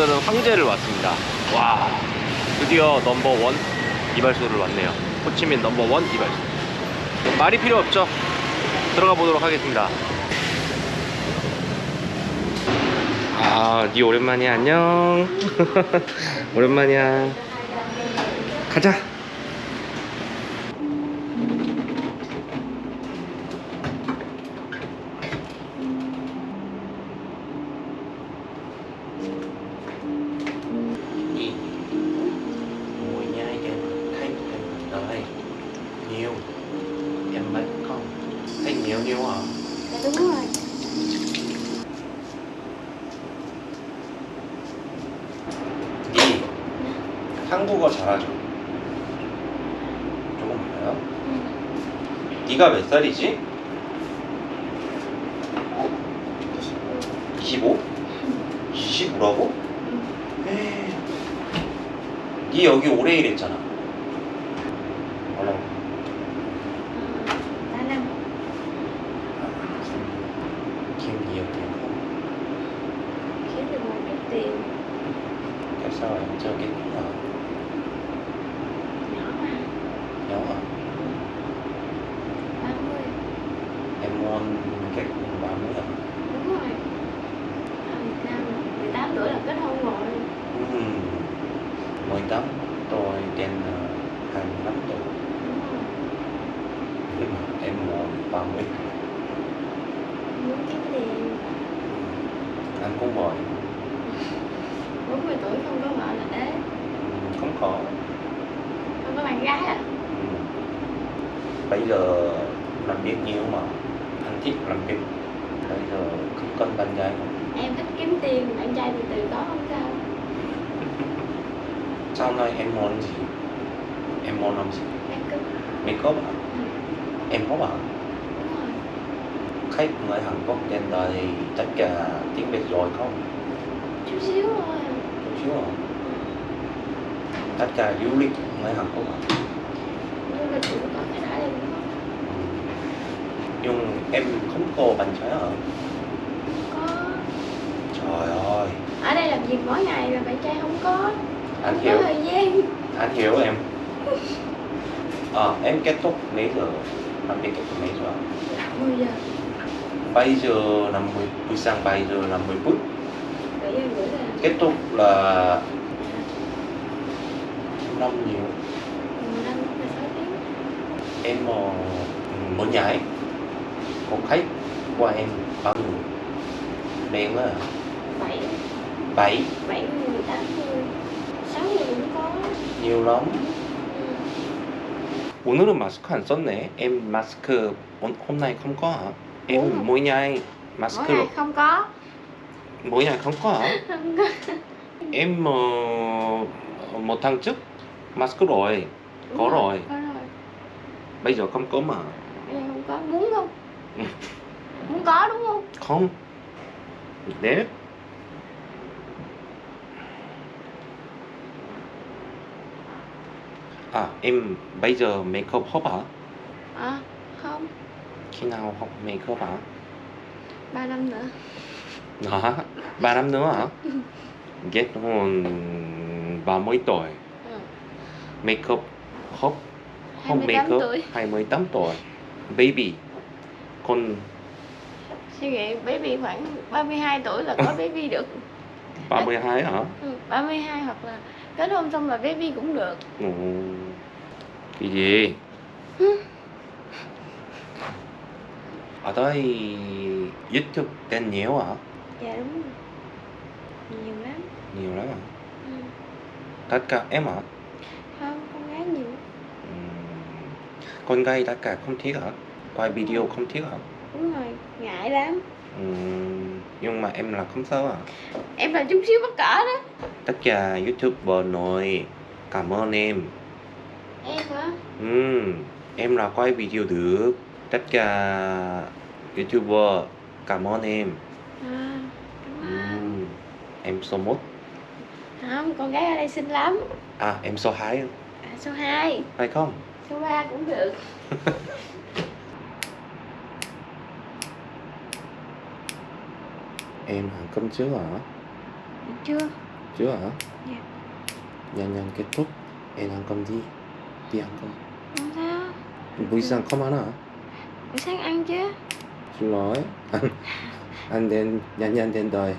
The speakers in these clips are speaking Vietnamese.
오늘은 황제를 왔습니다. 와, 드디어 넘버원 이발소를 왔네요. 호치민 넘버원 이발소. 말이 필요 없죠? 들어가 보도록 하겠습니다. 아, 니 오랜만이야. 안녕. 오랜만이야. 가자. Nhiều hả? Dạ đúng rồi 한국어 잘하죠? 조금 알아요? 니가 몇 살이지? 25? 25라고? 니 여기 오래 일했잖아 Tại sao em chưa kết hôn hả? nhỏ ba mươi. Em muốn kết hôn 30 hả? đúng rồi. Nam 18 tuổi là kết hôn rồi. Ừm, 18 tôi trên ờ, 25 tuổi. Nhưng mà em muốn 30 muốn kiếm tiền. Anh cũng vậy 40 tuổi không có vợ là ế Ừm, Không có không có bạn gái à Ừm. Bây giờ làm việc nhiều mà Anh thích làm việc Bây giờ không cần bạn gái nữa em thích kiếm tiền bạn trai từ từ có không sao Sau này em muốn gì? Em muốn làm gì? em cứ Make up hả? ừ, Em có bảo đúng rồi khách người Hàn Quốc trên đây tất cả tiếng Việt rồi không? chút xíu thôi Chút xíu hả? Tất cả du lịch người Hàn Quốc nhưng em không có trai hả? có. Trời ơi, ở đây làm việc mỗi ngày là bạn trai không có? Anh không hiểu, có thời gian. Anh hiểu em. Ờ, em kết thúc mấy giờ? Làm việc kết thúc mấy giờ? 10 giờ. Bây giờ 50, buổi sáng bây giờ 50 phút. Bảy giờ rưỡi là Kết thúc là 5 nhiều 15 đến 6 tiếng Em ờ, muốn nhảy Có khách qua em bao nhiêu? Đen á 7 7 7 người 8 người 6 người cũng có nhiều lắm ừ. 오늘은 마스크 안 썼네 em 마스크 오- hôm nay không có hả em Đúng rồi. mỗi ngày mỗi 마스크 ngày không có mỗi ngày không có hả không có em uh, một tháng trước mask rồi Đúng Có rồi. có rồi. Bây giờ không có mà. Bây giờ không có muốn không? Muốn có đúng không? Không. 네 à em bây giờ makeup học hả? À không. Khi nào học makeup hả? 3 năm nữa. Hả? Ba năm nữa hả? Kết hôn ba mươi tuổi. Makeup không 28 makeup tuổi. 28 tuổi. Baby. Con suy nghĩ baby khoảng 32 tuổi là có baby được. 32 hả? Ừ, 32 hoặc là kết hôn xong là baby cũng được. Ồ, cái gì? Ở đây youtube tên nhiều hả? Dạ đúng rồi. Nhiều lắm. Nhiều lắm hả? Ừ. tất cả em hả không con gái nhiều Ừm, con gái tất cả không thích hả? Quay video không thích hả? Đúng rồi ngại lắm. Ừm, nhưng mà em là không sao hả? Em là chút xíu bất cỡ đó. Tất cả youtuber nội. Cảm ơn em. Em hả? Ừm, em là quay video được. Tất cả youtuber cảm ơn em. À cảm ơn. Ừm, em số 1 không con gái ở đây xinh lắm. À em số 2 à, số 2 phải không số 3 cũng được. Em ăn cơm chưa hả? Chưa. Chưa hả? Dạ. nhanh nhanh kết thúc. Em ăn cơm đi. Đi ăn cơm. Không sao. Buổi sáng không ăn hả? Buổi sáng ăn chứ. Xin lỗi. Ăn ăn đến nhanh nhanh đến đời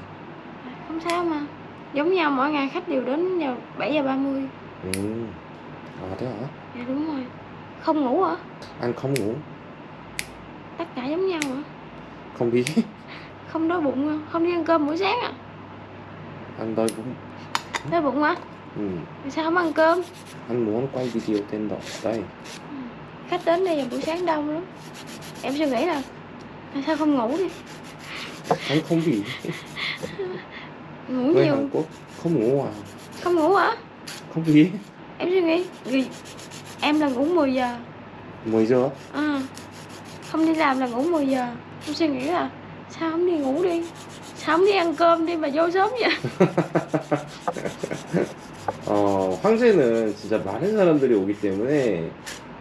Không sao mà. Giống nhau mỗi ngày khách đều đến vào 7 giờ 30 ừ. À thế hả? Dạ đúng rồi Không ngủ hả? ăn không ngủ. Tất cả giống nhau hả? không biết. Không đói bụng hả? Không đi ăn cơm buổi sáng à? ăn đói bụng. Đói bụng hả? ừ. Vì sao không ăn cơm? anh muốn quay video trên đó. Đây. Khách đến đây vào buổi sáng đông lắm. Em suy nghĩ là Tại sao không ngủ đi? Anh không bị. Ngủ người nhiều. Hàn Quốc không ngủ à? Không ngủ hả? không biết. Em suy nghĩ. Vì Em là ngủ 10 giờ 10 giờ à, Không đi làm là ngủ 10 giờ Em suy nghĩ là Sao không đi ngủ đi Sao không đi ăn cơm đi mà vô sớm vậy 어, 황제는 진짜 많은 사람들이 오기 때문에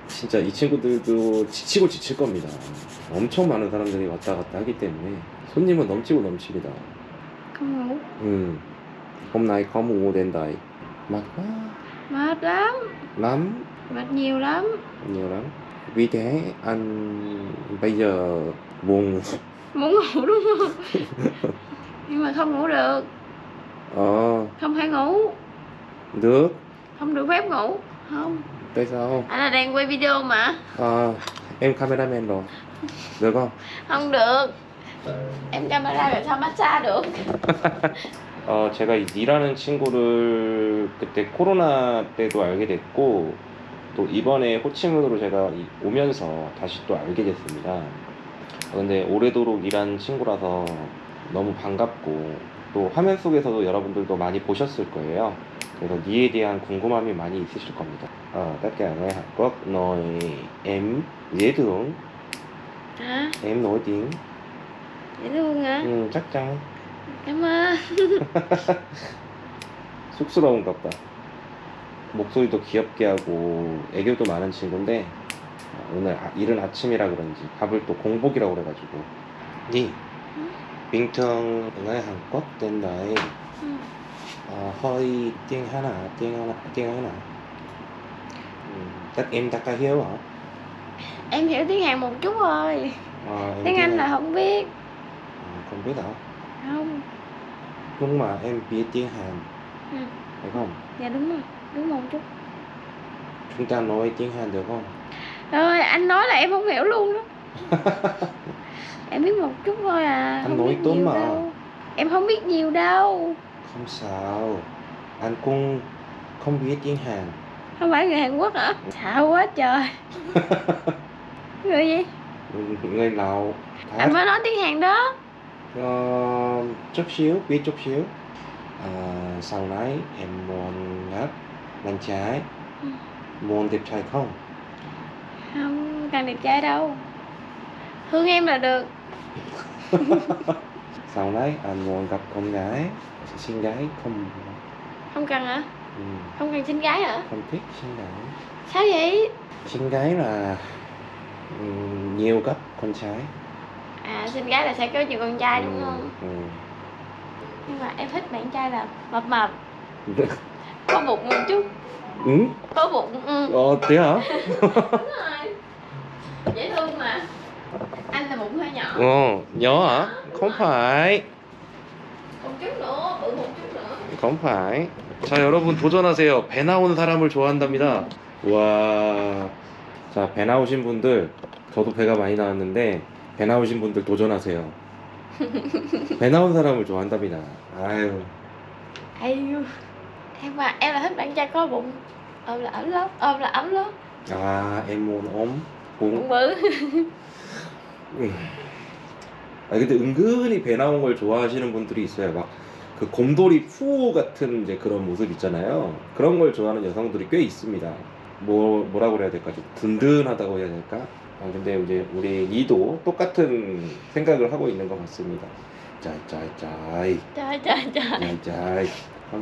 진짜 이 친구들도 지치고 지칠 겁니다. 엄청 많은 사람들이 왔다 갔다 하기 때문에 손님은 넘치고 넘칩니다. 음, mùa đến đây mệt quá Mệt lắm lắm Mệt nhiều lắm nhiều lắm vì thế anh bây giờ buồn ngủ. Muốn ngủ đúng không Nhưng mà không ngủ được ờ Không thể ngủ được Không được phép ngủ Không tại sao Anh là đang quay video mà à, em cameraman rồi được không Không được Em camera làm sao massage được 어, 제가 이 니라는 친구를 그때 코로나 때도 알게 됐고 또 이번에 호치민으로 제가 이- 오면서 다시 또 알게 됐습니다. 어, 근데 오래도록 일한 친구라서 너무 반갑고 또 화면 속에서도 여러분들도 많이 보셨을 거예요. 그래서 니에 대한 궁금함이 많이 있으실 겁니다. Dễ thương, Hả? em nổi tiếng, Dễ thương hả? ừ, chắc chắn Cảm ơn 쑥스러운가 보다. 목소리도 귀엽게 하고 애교도 많은 친구인데 어, 오늘 아- 이른 아침이라 그런지 밥을 또 공복이라고 그래가지고 니 đây Ừ. ờ, hơi tiếng Hàn à tiếng Hàn tiếng Hàn à ừ, tất em tất cả hiểu hả Em hiểu tiếng Hàn một chút thôi em Tiếng Anh là không biết Ờ, không biết hả Không nhưng mà em biết tiếng Hàn Ừ. phải không Dạ đúng rồi Đúng một chút chúng ta nói tiếng Hàn được không? Rồi anh nói là em không hiểu luôn đó. Em biết một chút thôi à Anh không nói tốt mà. đâu. Em không biết nhiều đâu. Không sao. Anh cũng không biết tiếng Hàn. Không phải người Hàn Quốc hả? Sợ quá trời. Người gì? Người Lào Anh Thái mới nói tiếng Hàn đó. Ờ, chút xíu biết chút xíu. À, sau này em muốn gặp bạn trai. Ừ. muốn đẹp trai không? Không cần đẹp trai đâu. Thương em là được. Sau này anh muốn gặp con gái. Xinh gái không? Không cần hả? Ừ, Không cần xinh gái hả? Không thích xinh gái. Sao vậy? Xinh gái là ừ, nhiều gấp con trai. À xinh gái là sẽ có nhiều con trai đúng Ừ, không? ừ. Nhưng mà em thích bạn trai là mập mập Có bụng một chút ừ? Có bụng ừ. ờ thế hả Đúng rồi Dễ thương mà Anh là bụng hơi nhỏ 어, nhỏ hả? Không phải. Một chút nữa, bự một chút nữa không phải. 자, 여러분 도전하세요. 배 나오는 사람을 좋아한답니다. 와. 자, 배 나오신 분들, 저도 배가 많이 나왔는데 배 나오신 분들 도전하세요. 배 나온 사람을 좋아한답니다. 아유. Ayu Em mà em là thích bạn trai có bụng Ôm là ấm lắm, ôm là ấm lắm 아, em muốn ôm Bụng bự 음. 아 근데 은근히 배 나온 걸 좋아하시는 분들이 있어요. 막 그 곰돌이 푸 같은 이제 그런 모습 있잖아요. 그런 걸 좋아하는 여성들이 꽤 있습니다. 뭐 뭐라고 그래야 될까? 좀 든든하다고 해야 될까? 아 근데 이제 우리 니도 똑같은 생각을 하고 있는 것 같습니다. 짜짜짜이 trời 짜짜이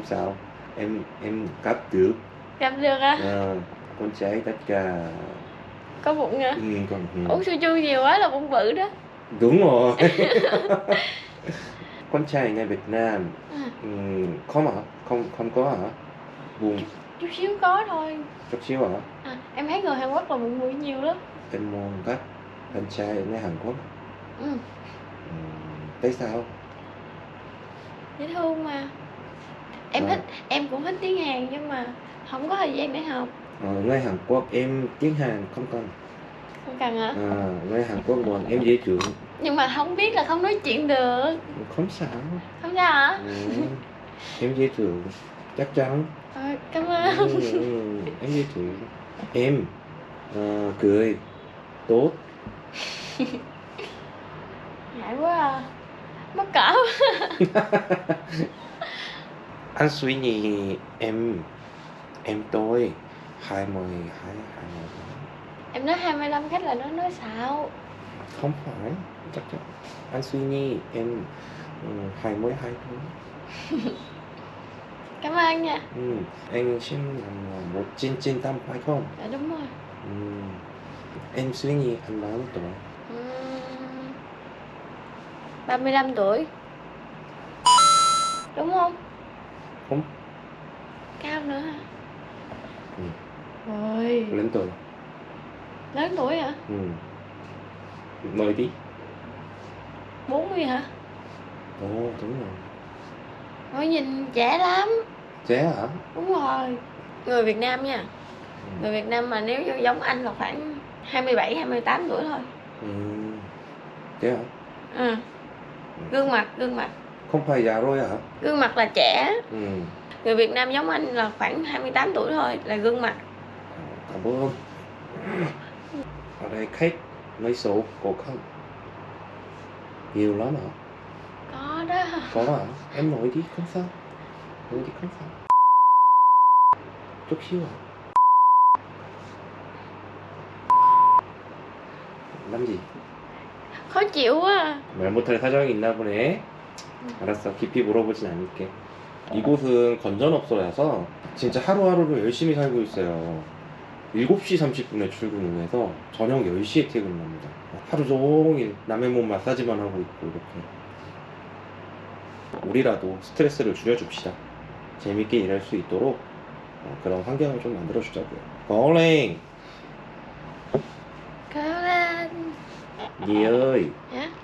sao em em cắt được. Gặp được à Ờ, con trai tất cả Có bụng hả? Ừ, còn ừ. Uống su chu nhiều quá là bụng bự đó. Đúng rồi. Con trai người Việt Nam. À, ừm, không hả? Không không có hả? Buồn. Chút xíu có thôi. Chút xíu hả? à, em thấy người Hàn Quốc là buồn mũi nhiều lắm. Em muốn các anh trai nơi Hàn Quốc. ừ, Ừm, tại sao? dễ thương mà em Ờ. thích em cũng thích tiếng Hàn nhưng mà không có thời gian để học Ở nơi Hàn Quốc em tiếng Hàn không cần. không cần hả À, nơi Hàn Quốc bọn em dễ trưởng nhưng mà không biết là không nói chuyện được không sao. không sao hả Ừ. em dễ trưởng chắc chắn. Ờ, cảm ơn Ừ, ừ, em dễ trưởng. Em ờ, cười tốt. ngại quá à mắc cỡ Anh suy nghĩ em em tôi hai mươi hai hai mươi em nói 25 khách là nó nói xạo không phải chắc chắn. Anh suy nghĩ em ừ, hai mươi hai thôi. Cảm ơn nha. Ừ. anh sinh năm một chín chín tám phải không? Dạ đúng rồi. Ừ. em suy nghĩ anh bao nhiêu tuổi? Ừm, 35 tuổi. Đúng không không. Cao nữa hả? Ừ. ôi. Lớn tuổi. Lớn tuổi hả? Ừ. mời đi 40 hả? Ồ đúng rồi. Ôi nhìn trẻ lắm. Trẻ hả? Đúng rồi. Người Việt Nam nha. Ừ. người Việt Nam mà nếu giống anh là khoảng 27 28 tuổi thôi. Ừ. trẻ hả? Ừ. gương mặt gương mặt không phải già rồi hả gương mặt là trẻ ừ. người Việt Nam giống anh là khoảng 28 tuổi thôi là gương mặt cảm ơn ở đây khách nói số có không nhiều lắm hả có đó có hả em nói đi không sao nói đi không sao chút xíu à làm gì khó chịu quá à. 말 못할 사정이 있나 보네 알았어. 깊이 물어보진 않을게. 이곳은 건전업소라서 진짜 하루하루를 열심히 살고 있어요. 7시 30분에 출근을 해서 저녁 10시에 퇴근을 합니다. 하루 종일 남의 몸 마사지만 하고 있고 이렇게. 우리라도 스트레스를 줄여줍시다. 재밌게 일할 수 있도록 어, 그런 환경을 좀 만들어주자고요. lên Nhi ơi hả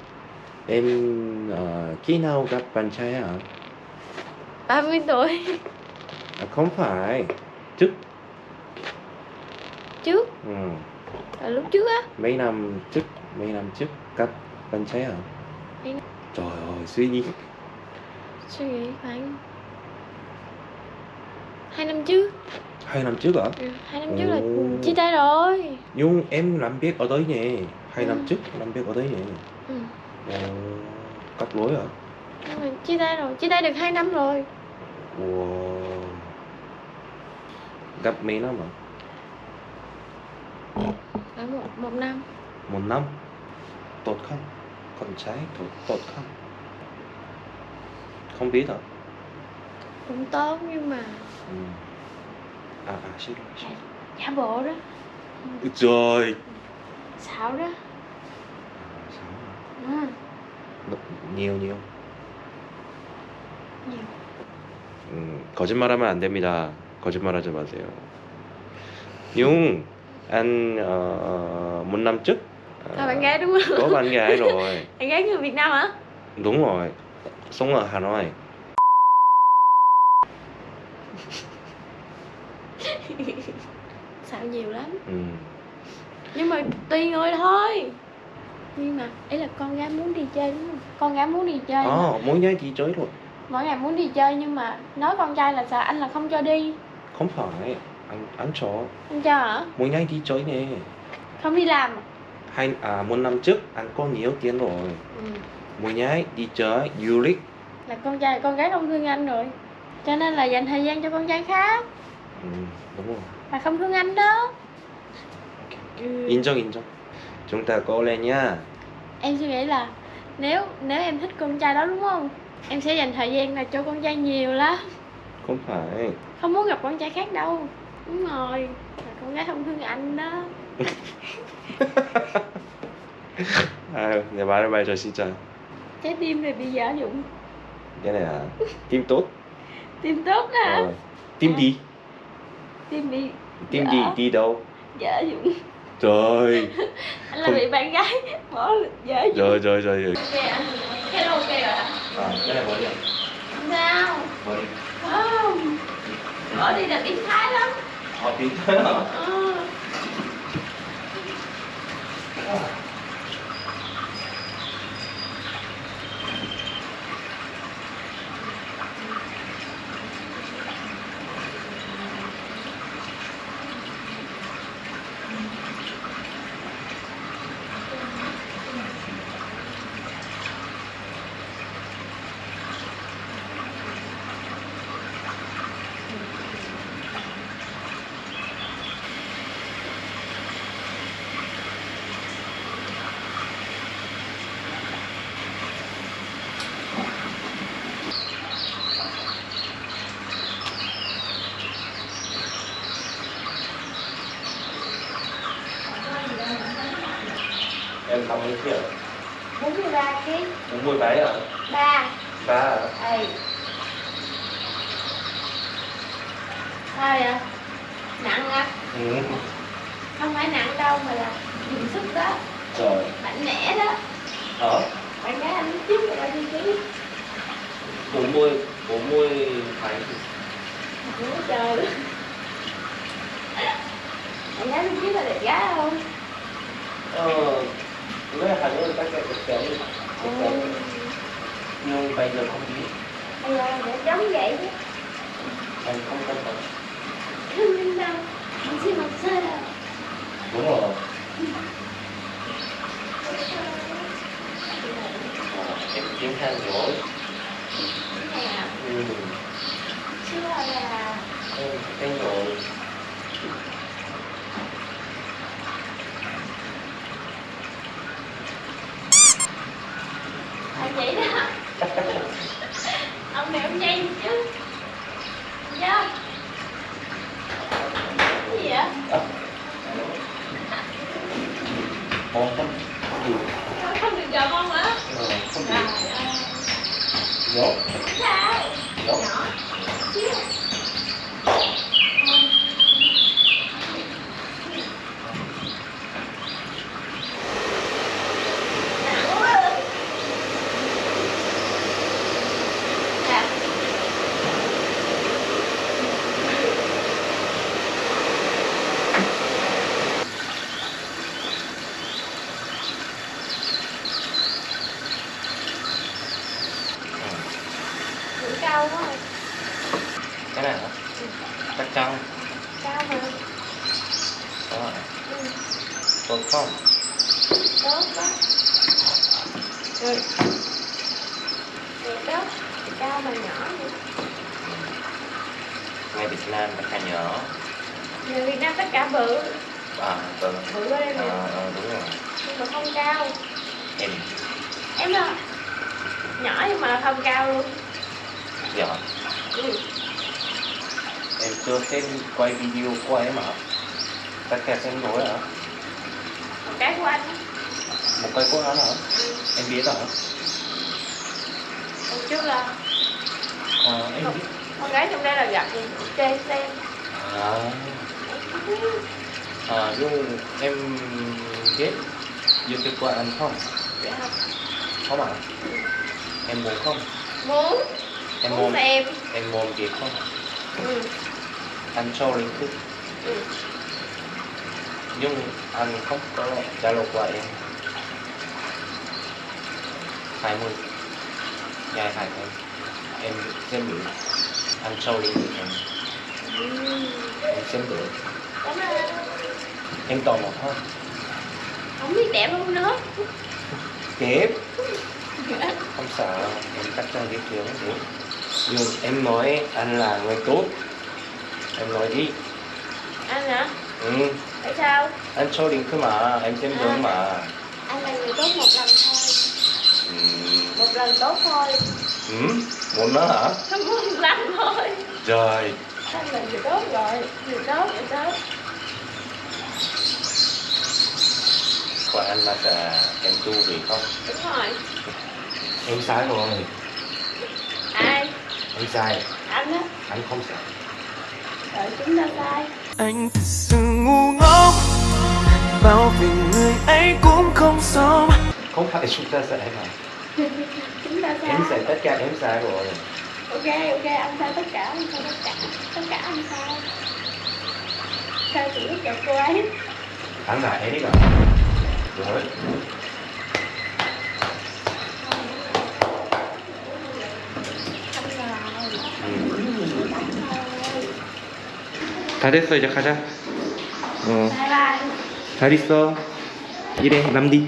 em ờ, khi nào gặp bạn trai hả? 30 tuổi. À, không phải. Trước. Trước? Ừ. là lúc trước á. Mấy năm trước mấy năm trước gặp bạn trai hả? Mấy- trời ơi suy nghĩ. Suy nghĩ khoảng hai năm trước. Hai năm trước hả? Ừ, hai năm trước là Ồ. chia tay rồi. Nhưng em làm việc ở đấy nhỉ hai năm Ừ. trước làm việc ở đấy nhỉ ừ. Cắt lối hả? Mà chia tay rồi chia tay được hai năm rồi. Wow. gặp mấy năm hả? Ở một một năm. Một năm? Tốt không? Con trai tốt tốt không? Không biết hả? Cũng tốt nhưng mà ừ. à à xin lỗi xin lỗi. Giả bộ đó. Trời. Xạo đó. Sao? ừ. nhiều nhiều nhiều 음, 거짓말하면 안 됩니다. 거짓말하지 마세요. Nhưng anh uh, một năm trước ờ, là bạn gái đúng không có bạn gái rồi. bạn gái người Việt Nam hả Đúng rồi. Sống ở Hà Nội. xạo nhiều lắm Ừ. nhưng mà tùy người thôi nhưng mà ý là con gái muốn đi chơi đúng không con gái muốn đi chơi mà. Ờ, mỗi ngày đi chơi rồi. mỗi ngày muốn đi chơi nhưng mà nói con trai là sao anh là không cho đi Không phải. Anh anh cho. anh cho hả Mỗi ngày đi chơi nè. không đi làm à? Hai à một năm trước anh có nhiều tiền rồi. ừ. Mỗi ngày đi chơi du lịch. là con trai con gái không thương anh rồi cho nên là dành thời gian cho con trai khác Ừ, đúng rồi. là không thương anh đó ừ. 인정 인정. chúng ta cố lên nhá. Em suy nghĩ là nếu nếu em thích con trai đó đúng không? Em sẽ dành thời gian là cho con trai nhiều lắm. Không phải. Không muốn gặp con trai khác đâu. Đúng rồi. Là con gái không thương anh đó. À, nhà bà đã bay rồi xin chào. Trái tim này bị giả dụng. Cái này à tim tốt. Tim tốt hả? À. tim đi. Tim bị tim gì đi đâu? Giả dụng trời. Anh là Không. bị bạn gái bỏ dụng rồi rồi rồi rồi hello ok rồi hả à, cái này bỏ đi sao. Bỏ đi. Không. Bỏ đi là biến thái lắm. Họ tí thế hả. em xong cái kia 43 kg bốn mươi mấy à 3 ba à Ê Sao vậy? Nặng á? ừ. Không phải nặng đâu mà là dùng sức đó rồi Mạnh mẽ đó đó Bạn gái anh trước là bao nhiêu ký? bốn mươi bốn mươi mấy Ủa trời Bạn gái lúc trước là đẹp gái không? ờ cái này hẳn là các thực tế Ừ. nhưng bây giờ không biết Bây giờ để giống vậy chứ em không cân bằng Xin học sơ đâu đúng rồi à, em tiếng than rồi ừ. Chưa là tiếng rồi À vậy đó Ông này ông nhây chứ Dạ Cái gì vậy? Ồ, không ừ. Không được gặp ông hả? Ờ, không Trời được ơi Nhốt, Sao? nhốt Nhỏ Xíu Nặng quá à. Dạ. Cũng cao quá rồi. Cái này hả? Chắc chắn Cao mà. Đó Ừ, Tốt không? tốt quá. Rồi. Cao mà nhỏ vậy. Ngay Việt Nam tất cả nhỏ Người Việt Nam tất cả bự. À, vâng Bự quá đây à, nè. à, đúng rồi Nhưng mà không cao. Em Em là nhỏ nhưng mà không cao luôn. nhỏ Ừ. Em chưa xem quay video của em hả? Tất cả xem rồi hả? Một cái của anh. Một cái của anh hả? Ừ. Em biết hả? Trước là Ờ, em con gái trong đây là gặp thì chơi xem. À, à nhưng em biết YouTube của anh không? Dạ không? Không ạ? Em muốn không? Muốn. Em Muốn xem. em muốn việc không? Ừ. Anh cho link thức Ừ. nhưng anh không có Zalo của em 20 dài hai em em xem được anh cho link được em. Em xem được em tò mò thôi. Không biết đẹp không nữa. kép không sợ. Em chắn biết điều không được nhưng em nói anh là người tốt. Em nói đi. Anh hả? ừ. Tại sao? anh cho link cơ mà. Em xem được mà. Anh là người tốt một lần thôi. Một lần tốt thôi. ừ muốn nó hả một lần thôi. rồi Anh là người tốt rồi. Người tốt, người tốt. của anh là sẽ em tu vì không Đúng rồi. em sai rồi Em sai, anh á anh không sai. đợi chúng ta sai anh thật sự ngu ngốc bao vì người ấy cũng không xong Không phải chúng ta sai mà. chúng ta sai Em sai tất cả em sai rồi. ok ok anh sai tất cả anh sai tất cả tất cả anh sai sao chị biết gặp cô ấy Khán giả em đi cả. Rồi. anh rồi 다 됐어 이제 가자. 어, bye bye 잘 있어. 이래 남디.